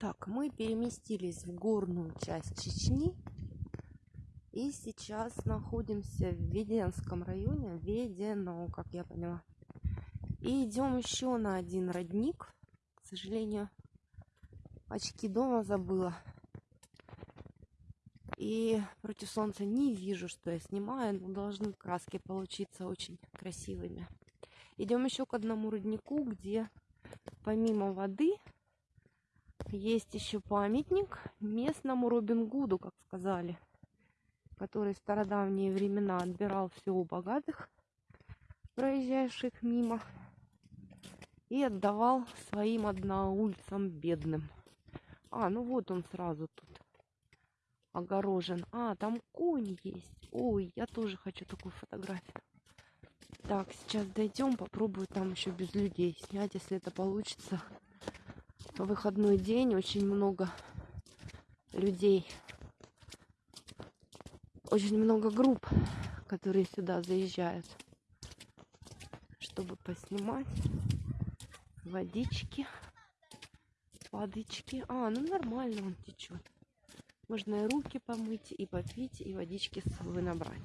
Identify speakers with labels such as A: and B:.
A: Так, мы переместились в горную часть Чечни. И сейчас находимся в Веденском районе. Ведено, как я поняла. И идем еще на один родник. К сожалению, очки дома забыла. И против солнца не вижу, что я снимаю, но должны краски получиться очень красивыми. Идем еще к одному роднику, где помимо воды есть еще памятник местному Робин Гуду, как сказали, который в стародавние времена отбирал все у богатых, проезжающих мимо, и отдавал своим одноульцам бедным. А, ну вот он сразу тут огорожен. А, там конь есть. Ой, я тоже хочу такую фотографию. Так, сейчас дойдем, попробую там еще без людей снять, если это получится выходной день, очень много людей, очень много групп, которые сюда заезжают, чтобы поснимать водички, водички. А, ну нормально он течет. Можно и руки помыть, и попить, и водички с собой набрать.